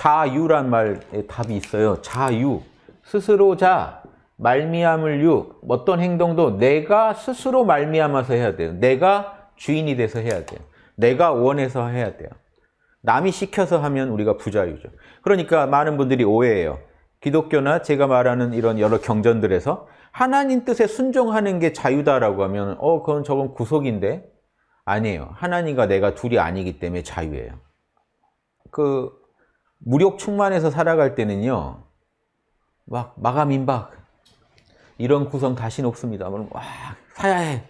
자유란 말에 답이 있어요. 자유. 스스로 자, 말미암을 유. 어떤 행동도 내가 스스로 말미암아서 해야 돼요. 내가 주인이 돼서 해야 돼요. 내가 원해서 해야 돼요. 남이 시켜서 하면 우리가 부자유죠. 그러니까 많은 분들이 오해해요. 기독교나 제가 말하는 이런 여러 경전들에서 하나님 뜻에 순종하는 게 자유다라고 하면 어 그건 저건 구속인데 아니에요. 하나님과 내가 둘이 아니기 때문에 자유예요. 그 무력 충만해서 살아갈 때는요. 막 마감 임박 이런 구성 다시는 없습니다. 와 사야 해.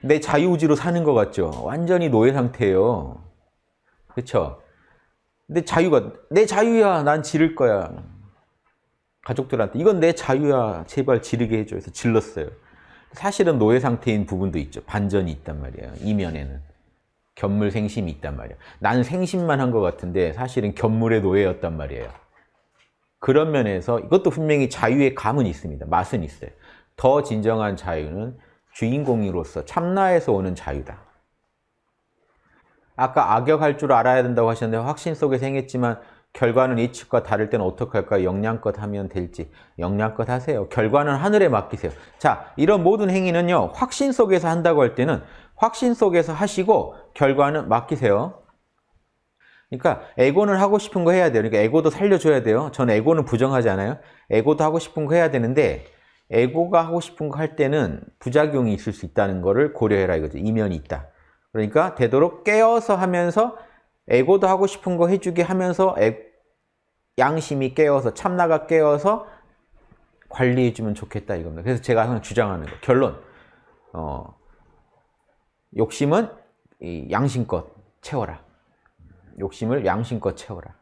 내 자유의지로 사는 것 같죠. 완전히 노예 상태예요. 그렇죠? 내 자유가 내 자유야. 난 지를 거야. 가족들한테 이건 내 자유야. 제발 지르게 해줘. 해서 질렀어요. 사실은 노예 상태인 부분도 있죠. 반전이 있단 말이에요. 이면에는. 견물 생심이 있단 말이에요. 나는 생심만 한 것 같은데 사실은 견물의 노예였단 말이에요. 그런 면에서 이것도 분명히 자유의 감은 있습니다. 맛은 있어요. 더 진정한 자유는 주인공으로서 참나에서 오는 자유다. 아까 악역할 줄 알아야 된다고 하셨는데 확신 속에 생겼지만 결과는 예측과 다를 때는 어떡할까요? 영양껏 하면 될지 영양껏 하세요. 결과는 하늘에 맡기세요. 자, 이런 모든 행위는요. 확신 속에서 한다고 할 때는 확신 속에서 하시고 결과는 맡기세요. 그러니까 에고는 하고 싶은 거 해야 돼요. 그러니까 에고도 살려줘야 돼요. 저는 에고는 부정하지 않아요. 에고도 하고 싶은 거 해야 되는데 에고가 하고 싶은 거 할 때는 부작용이 있을 수 있다는 거를 고려해라 이거죠. 이면이 있다. 그러니까 되도록 깨어서 하면서 에고도 하고 싶은 거 해주게 하면서 에, 양심이 깨어서 참나가 깨어서 관리해주면 좋겠다 이겁니다. 그래서 제가 항상 주장하는 거 결론 어, 욕심은 양심껏 채워라. 욕심을 양심껏 채워라.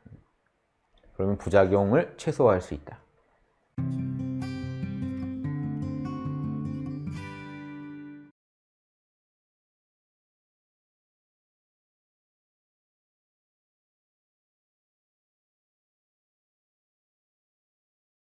그러면 부작용을 최소화할 수 있다.